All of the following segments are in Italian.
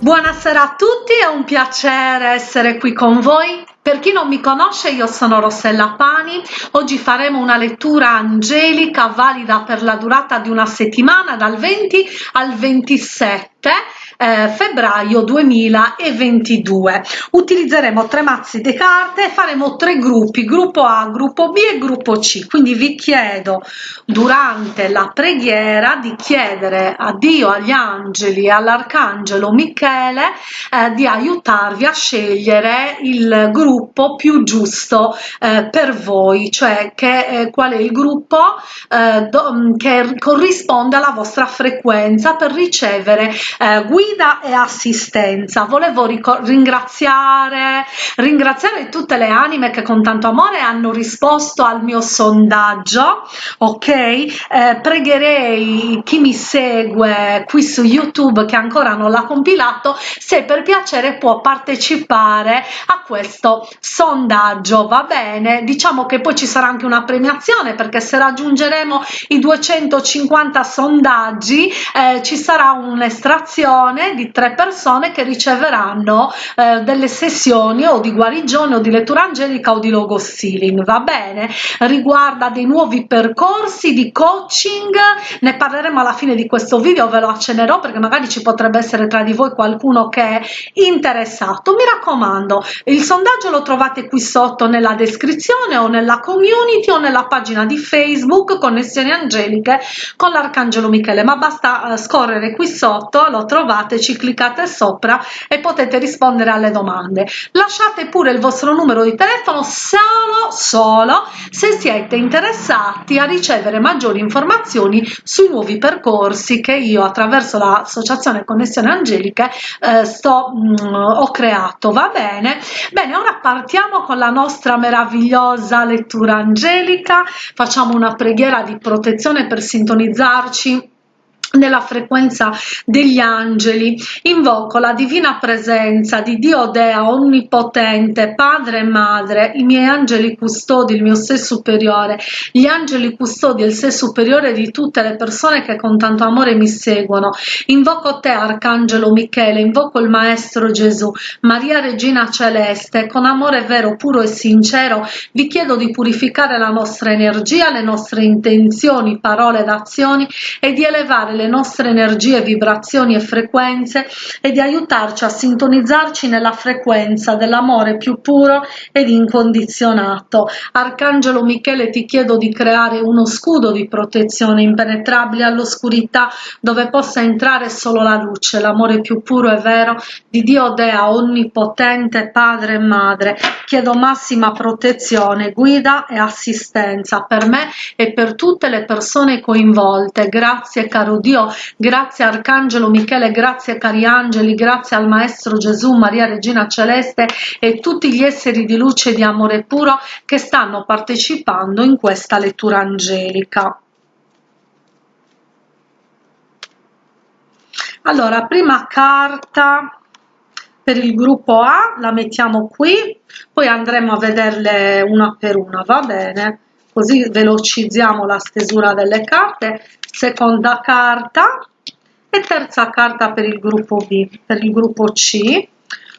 Buonasera a tutti, è un piacere essere qui con voi. Per chi non mi conosce, io sono Rossella Pani. Oggi faremo una lettura angelica valida per la durata di una settimana, dal 20 al 27 eh, febbraio 2022 utilizzeremo tre mazzi di carte faremo tre gruppi gruppo A gruppo B e gruppo C. Quindi vi chiedo durante la preghiera di chiedere a Dio agli angeli all'arcangelo Michele eh, di aiutarvi a scegliere il gruppo più giusto eh, per voi. Cioè che eh, qual è il gruppo eh, do, che corrisponde alla vostra frequenza per ricevere eh, guida guida e assistenza. Volevo ringraziare ringraziare tutte le anime che con tanto amore hanno risposto al mio sondaggio ok? Eh, pregherei chi mi segue qui su youtube che ancora non l'ha compilato se per piacere può partecipare a questo sondaggio. Va bene? Diciamo che poi ci sarà anche una premiazione perché se raggiungeremo i 250 sondaggi eh, ci sarà un'estrazione persone di tre persone che riceveranno eh, delle sessioni o di guarigione o di lettura angelica o di logo stealing va bene? Riguarda dei nuovi percorsi di coaching ne parleremo alla fine di questo video ve lo accenerò perché magari ci potrebbe essere tra di voi qualcuno che è interessato. Mi raccomando il sondaggio lo trovate qui sotto nella descrizione o nella community o nella pagina di facebook connessioni angeliche con l'arcangelo michele ma basta eh, scorrere qui sotto lo trovate ci cliccate sopra e potete rispondere alle domande. Lasciate pure il vostro numero di telefono solo solo se siete interessati a ricevere maggiori informazioni sui nuovi percorsi che io attraverso l'associazione connessione angeliche eh, sto mh, mm, ho creato. Va bene? Bene ora partiamo con la nostra meravigliosa lettura angelica. Facciamo una preghiera di protezione per sintonizzarci nella frequenza degli angeli invoco la divina presenza di dio dea onnipotente padre e madre i miei angeli custodi il mio sé superiore gli angeli custodi il sé superiore di tutte le persone che con tanto amore mi seguono. Invoco te arcangelo michele invoco il maestro gesù maria regina celeste con amore vero puro e sincero vi chiedo di purificare la nostra energia le nostre intenzioni parole ed azioni e di elevare le nostre energie, vibrazioni e frequenze e di aiutarci a sintonizzarci nella frequenza dell'amore più puro ed incondizionato. Arcangelo Michele ti chiedo di creare uno scudo di protezione impenetrabile all'oscurità dove possa entrare solo la luce, l'amore più puro e vero di Dio Dea onnipotente Padre e Madre. Chiedo massima protezione, guida e assistenza per me e per tutte le persone coinvolte. Grazie caro Dio Dio, grazie Arcangelo Michele, grazie cari angeli, grazie al Maestro Gesù, Maria Regina Celeste e tutti gli esseri di luce e di amore puro che stanno partecipando in questa lettura angelica. Allora, prima carta per il gruppo A la mettiamo qui, poi andremo a vederle una per una, va bene? Così velocizziamo la stesura delle carte seconda carta e terza carta per il gruppo B, per il gruppo C.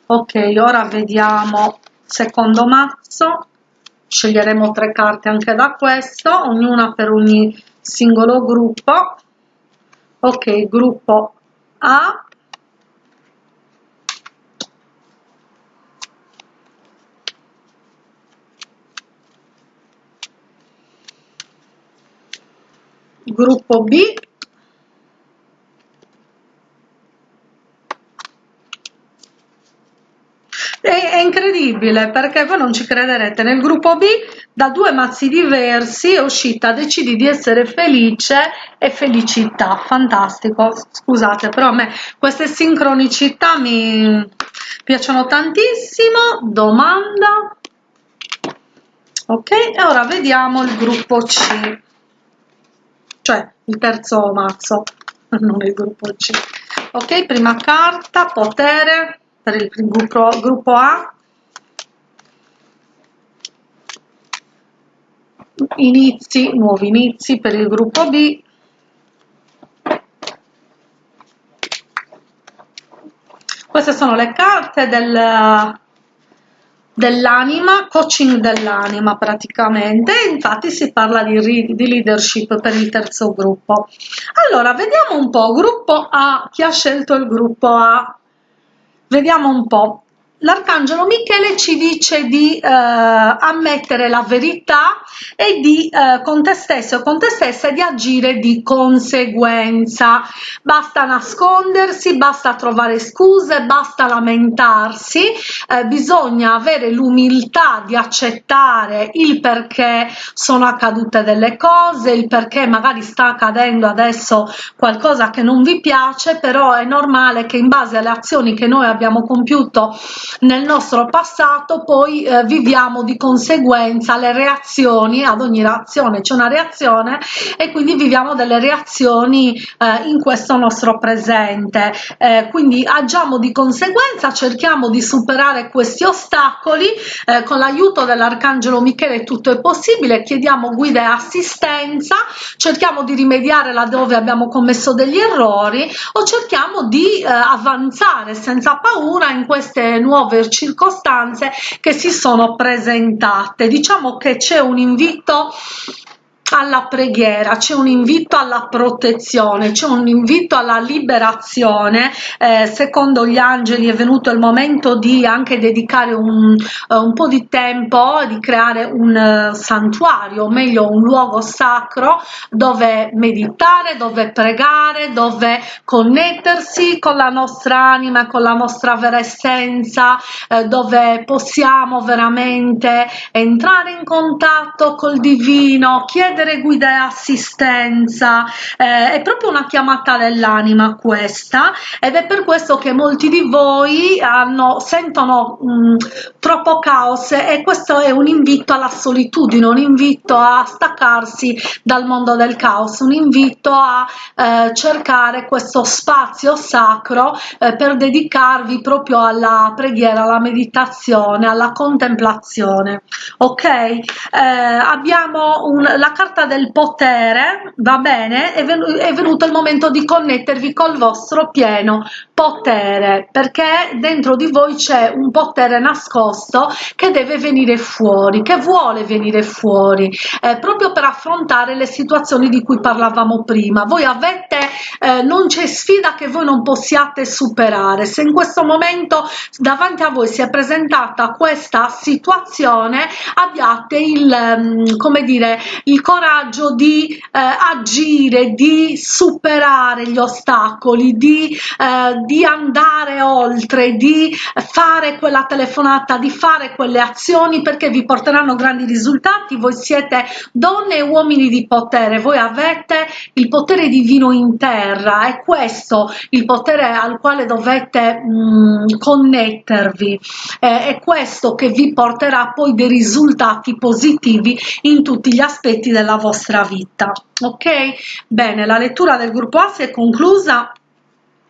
Ok, ora vediamo secondo mazzo, sceglieremo tre carte anche da questo, ognuna per ogni singolo gruppo. Ok, gruppo A, gruppo B. È, incredibile perché voi non ci crederete. Nel gruppo B da due mazzi diversi è uscita decidi di essere felice e felicità. Fantastico. Scusate però a me queste sincronicità mi piacciono tantissimo. Domanda. Ok e ora vediamo il gruppo C cioè il terzo mazzo, non il gruppo C. Ok, prima carta, potere per il gruppo, gruppo A. Inizi, nuovi inizi per il gruppo B. queste sono le carte del dell'anima, coaching dell'anima praticamente, infatti si parla di, di, leadership per il terzo gruppo. Allora, vediamo un po', gruppo A, chi ha scelto il gruppo A? Vediamo un po' l'arcangelo Michele ci dice di eh, ammettere la verità e di eh, con te stesso o con te stessa di agire di conseguenza. Basta nascondersi basta trovare scuse basta lamentarsi. Eh, bisogna avere l'umiltà di accettare il perché sono accadute delle cose il perché magari sta accadendo adesso qualcosa che non vi piace però è normale che in base alle azioni che noi abbiamo compiuto nel nostro passato poi eh, viviamo di conseguenza le reazioni ad ogni reazione c'è una reazione e quindi viviamo delle reazioni eh, in questo nostro presente. Eh, quindi agiamo di conseguenza cerchiamo di superare questi ostacoli eh, con l'aiuto dell'arcangelo michele tutto è possibile chiediamo guida e assistenza cerchiamo di rimediare laddove abbiamo commesso degli errori o cerchiamo di eh, avanzare senza paura in queste nuove nuove circostanze che si sono presentate. Diciamo che c'è un invito alla preghiera, c'è un invito alla protezione, c'è un invito alla liberazione. Eh, secondo gli angeli è venuto il momento di anche dedicare un, uh, un po' di tempo, di creare un uh, santuario, o meglio un luogo sacro dove meditare, dove pregare, dove connettersi con la nostra anima, con la nostra vera essenza, eh, dove possiamo veramente entrare in contatto col divino, chiedere chiedere guida e assistenza. Eh, è proprio una chiamata dell'anima questa ed è per questo che molti di voi hanno, sentono mh, mm, troppo caos e questo è un invito alla solitudine un invito a staccarsi dal mondo del caos un invito a eh, cercare questo spazio sacro eh, per dedicarvi proprio alla preghiera alla meditazione alla contemplazione. Ok? Eh, abbiamo un, la carta carta del potere va bene? È, è venuto il momento di connettervi col vostro pieno potere perché dentro di voi c'è un potere nascosto che deve venire fuori che vuole venire fuori eh, proprio per affrontare le situazioni di cui parlavamo prima. Voi avete eh, non c'è sfida che voi non possiate superare. Se in questo momento davanti a voi si è presentata questa situazione abbiate il um, come dire il coraggio di eh, agire di superare gli ostacoli di eh, di andare oltre, di fare quella telefonata, di fare quelle azioni perché vi porteranno grandi risultati. Voi siete donne e uomini di potere, voi avete il potere divino in terra, è questo il potere al quale dovete mh, mm, connettervi, eh, è questo che vi porterà poi dei risultati positivi in tutti gli aspetti della vostra vita. Ok? Bene, la lettura del gruppo A si è conclusa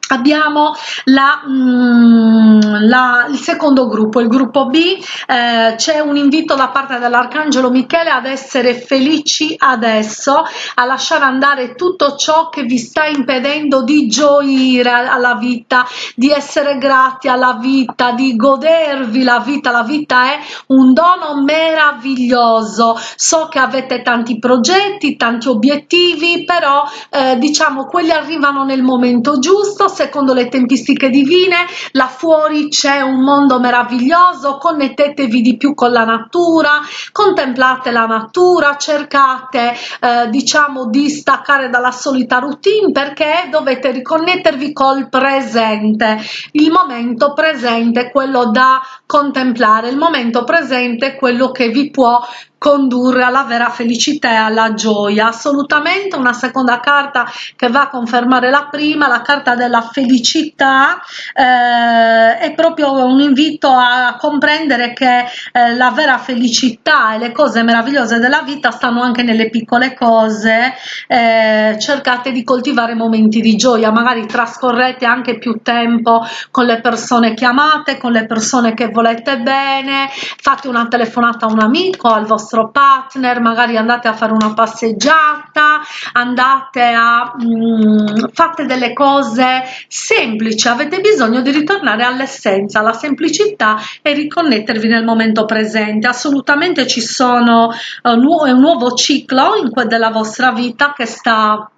abbiamo la, mm, la, il secondo gruppo il gruppo b. Eh, c'è un invito da parte dell'arcangelo michele ad essere felici adesso a lasciare andare tutto ciò che vi sta impedendo di gioire alla vita di essere grati alla vita di godervi la vita. La vita è un dono meraviglioso. So che avete tanti progetti tanti obiettivi però eh, diciamo quelli arrivano nel momento giusto secondo le tempistiche divine là fuori c'è un mondo meraviglioso connettetevi di più con la natura contemplate la natura cercate eh, diciamo di staccare dalla solita routine perché dovete riconnettervi col presente. Il momento presente quello da contemplare il momento presente quello che vi può condurre alla vera felicità e alla gioia. Assolutamente una seconda carta che va a confermare la prima la carta della felicità eh, è proprio un invito a comprendere che eh, la vera felicità e le cose meravigliose della vita stanno anche nelle piccole cose. Eh, cercate di coltivare momenti di gioia magari trascorrete anche più tempo con le persone che amate con le persone che volete bene. Fate una telefonata a un amico al vostro vostro partner magari andate a fare una passeggiata andate a mh, mm, fate delle cose semplici. Avete bisogno di ritornare all'essenza alla semplicità e riconnettervi nel momento presente. Assolutamente ci sono uh, nu un nuovo ciclo in della vostra vita che sta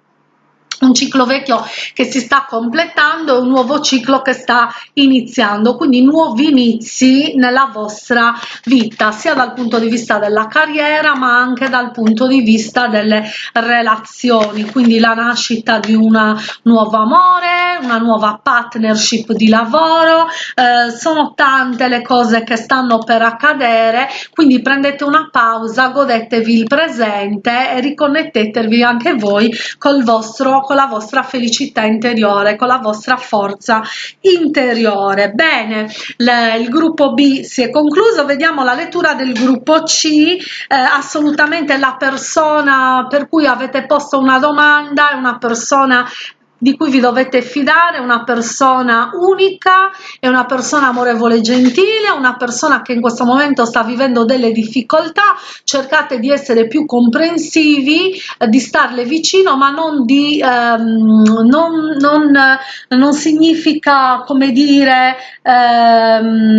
un ciclo vecchio che si sta completando e un nuovo ciclo che sta iniziando. Quindi nuovi inizi nella vostra vita sia dal punto di vista della carriera ma anche dal punto di vista delle relazioni. Quindi la nascita di un nuovo amore una nuova partnership di lavoro eh, sono tante le cose che stanno per accadere. Quindi prendete una pausa godetevi il presente e riconnettetevi anche voi col vostro con la vostra felicità interiore con la vostra forza interiore. Bene il gruppo b si è concluso. Vediamo la lettura del gruppo c. Eh, assolutamente la persona per cui avete posto una domanda è una persona di cui vi dovete fidare, una persona unica, è una persona amorevole e gentile, una persona che in questo momento sta vivendo delle difficoltà, cercate di essere più comprensivi, eh, di starle vicino, ma non di ehm, non, non, non significa come dire ehm,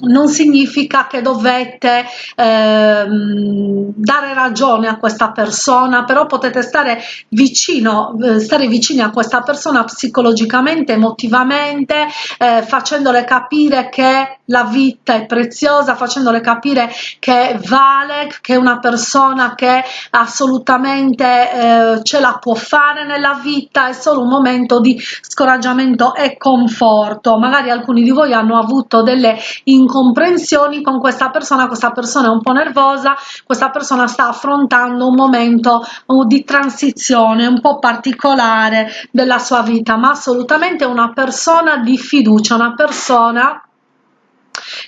non significa che dovete ehm, dare ragione a questa persona però potete stare vicino eh, stare vicini a questa persona psicologicamente emotivamente eh, facendole capire che la vita è preziosa facendole capire che vale che è una persona che assolutamente eh, ce la può fare nella vita è solo un momento di scoraggiamento e conforto. Magari alcuni di voi hanno avuto delle incomprensioni con questa persona questa persona è un po nervosa questa persona sta affrontando un momento uh, di transizione un po particolare della sua vita ma assolutamente una persona di fiducia una persona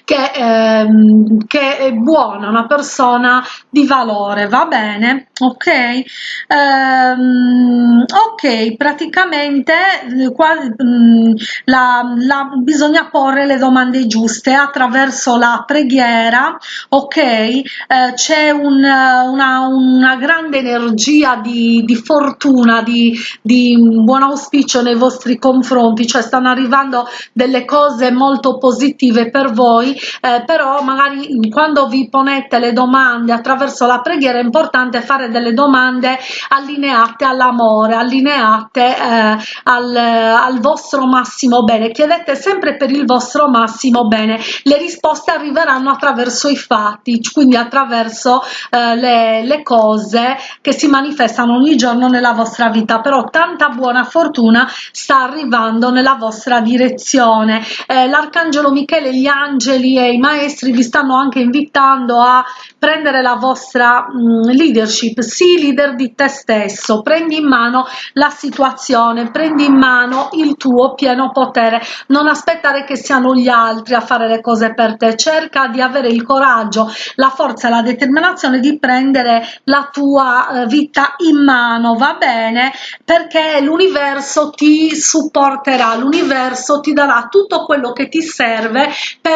che, ehm, che è buona, una persona di valore, va bene? Ok? Ehm, ok, praticamente eh, qua, mh, mm, la, la, bisogna porre le domande giuste attraverso la preghiera, ok? Eh, C'è un, una, una grande energia di, di fortuna, di, di buon auspicio nei vostri confronti, cioè stanno arrivando delle cose molto positive per voi eh, però magari quando vi ponete le domande attraverso la preghiera è importante fare delle domande allineate all'amore allineate eh, al, al vostro massimo bene. Chiedete sempre per il vostro massimo bene. Le risposte arriveranno attraverso i fatti quindi attraverso eh, le, le cose che si manifestano ogni giorno nella vostra vita. Però tanta buona fortuna sta arrivando nella vostra direzione. Eh, l'arcangelo michele gli angeli angeli e i maestri vi stanno anche invitando a prendere la vostra mh, leadership, sii leader di te stesso, prendi in mano la situazione, prendi in mano il tuo pieno potere, non aspettare che siano gli altri a fare le cose per te, cerca di avere il coraggio, la forza la determinazione di prendere la tua eh, vita in mano, va bene? Perché l'universo ti supporterà, l'universo ti darà tutto quello che ti serve per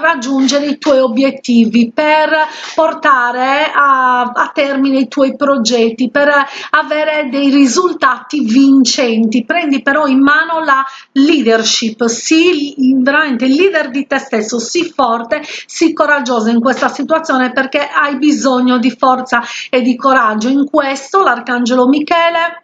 raggiungere i tuoi obiettivi, per portare a, a termine i tuoi progetti, per avere dei risultati vincenti. Prendi però in mano la leadership, sii veramente leader di te stesso, sii forte, sii coraggioso in questa situazione perché hai bisogno di forza e di coraggio. In questo l'arcangelo Michele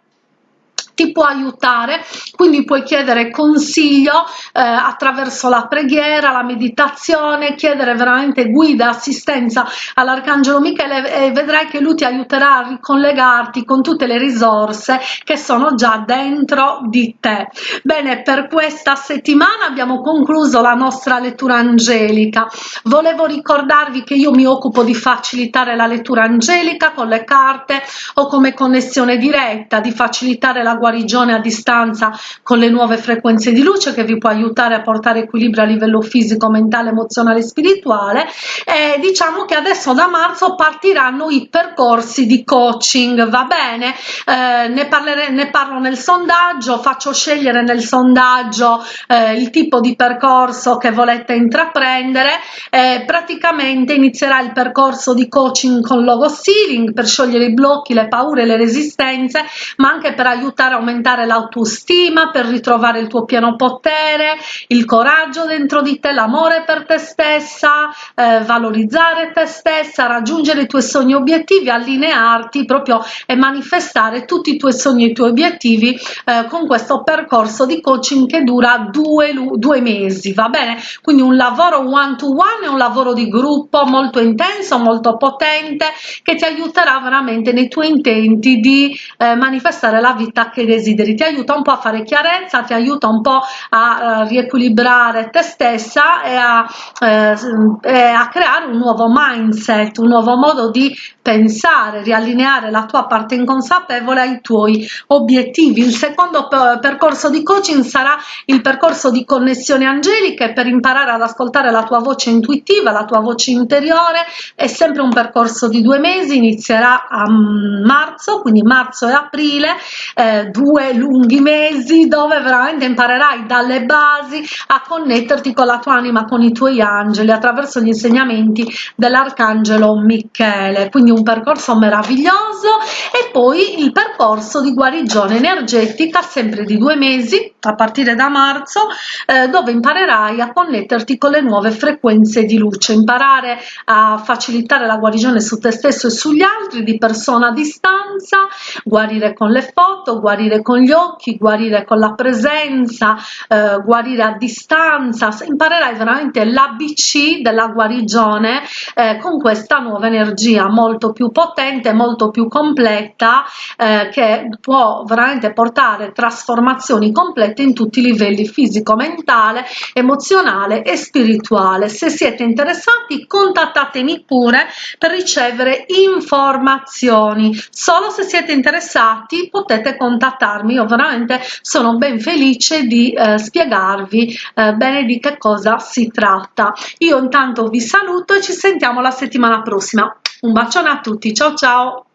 ti può aiutare. Quindi puoi chiedere consiglio eh, attraverso la preghiera la meditazione chiedere veramente guida assistenza all'arcangelo michele e vedrai che lui ti aiuterà a ricollegarti con tutte le risorse che sono già dentro di te. Bene per questa settimana abbiamo concluso la nostra lettura angelica. Volevo ricordarvi che io mi occupo di facilitare la lettura angelica con le carte o come connessione diretta di facilitare la guardia guarigione a distanza con le nuove frequenze di luce che vi può aiutare a portare equilibrio a livello fisico, mentale, emozionale e spirituale e diciamo che adesso da marzo partiranno i percorsi di coaching, va bene? Eh, ne, parlere, ne parlo nel sondaggio, faccio scegliere nel sondaggio eh, il tipo di percorso che volete intraprendere, eh, praticamente inizierà il percorso di coaching con logo stealing per sciogliere i blocchi, le paure, le resistenze, ma anche per aiutare a aumentare l'autostima, per ritrovare il tuo pieno potere, il coraggio dentro di te, l'amore per te stessa, eh, valorizzare te stessa, raggiungere i tuoi sogni obiettivi, allinearti proprio e manifestare tutti i tuoi sogni e i tuoi obiettivi eh, con questo percorso di coaching che dura due, due mesi, va bene? Quindi un lavoro one to one e un lavoro di gruppo molto intenso, molto potente che ti aiuterà veramente nei tuoi intenti di eh, manifestare la vita che desideri, ti aiuta un po' a fare chiarezza, ti aiuta un po' a uh, riequilibrare te stessa e a, eh, e a creare un nuovo mindset, un nuovo modo di pensare, riallineare la tua parte inconsapevole ai tuoi obiettivi. Il secondo percorso di coaching sarà il percorso di connessione angeliche per imparare ad ascoltare la tua voce intuitiva, la tua voce interiore. È sempre un percorso di due mesi, inizierà a marzo, quindi marzo e aprile, eh, due lunghi mesi dove veramente imparerai dalle basi a connetterti con la tua anima, con i tuoi angeli attraverso gli insegnamenti dell'arcangelo Michele. Quindi un percorso meraviglioso e poi il percorso di guarigione energetica sempre di due mesi a partire da marzo eh, dove imparerai a connetterti con le nuove frequenze di luce imparare a facilitare la guarigione su te stesso e sugli altri di persona a distanza guarire con le foto guarire con gli occhi guarire con la presenza eh, guarire a distanza. Imparerai veramente l'abc della guarigione eh, con questa nuova energia molto più potente molto più completa eh, che può veramente portare trasformazioni complete in tutti i livelli fisico mentale emozionale e spirituale. Se siete interessati contattatemi pure per ricevere informazioni. Solo se siete interessati potete contattarmi io veramente sono ben felice di eh, spiegarvi eh, bene di che cosa si tratta. Io intanto vi saluto e ci sentiamo la settimana prossima. Un bacione a tutti. Ciao ciao